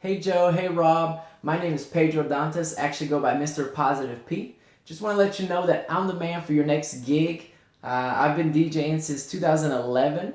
Hey Joe, hey Rob. My name is Pedro Dantas, actually go by Mr. Positive P. Just want to let you know that I'm the man for your next gig. Uh, I've been DJing since 2011.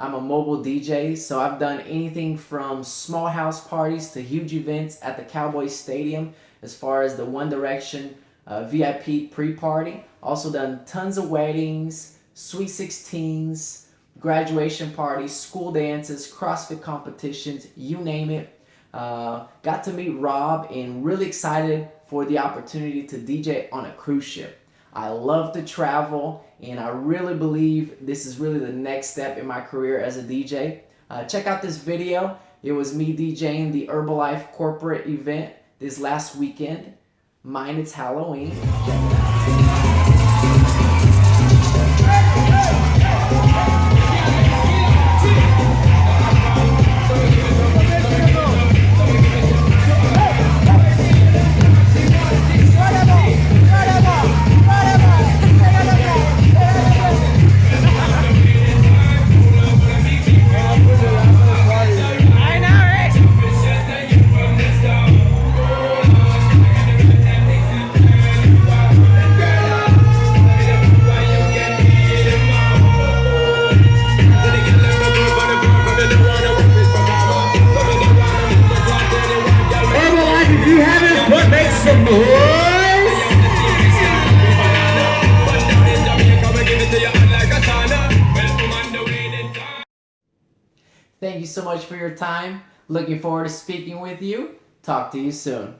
I'm a mobile DJ, so I've done anything from small house parties to huge events at the Cowboys Stadium as far as the One Direction uh, VIP pre-party. Also done tons of weddings, sweet 16s, graduation parties, school dances, CrossFit competitions, you name it. Uh, got to meet Rob and really excited for the opportunity to DJ on a cruise ship. I love to travel and I really believe this is really the next step in my career as a DJ. Uh, check out this video. It was me DJing the Herbalife corporate event this last weekend. Mine, it's Halloween. Thank you so much for your time. Looking forward to speaking with you. Talk to you soon.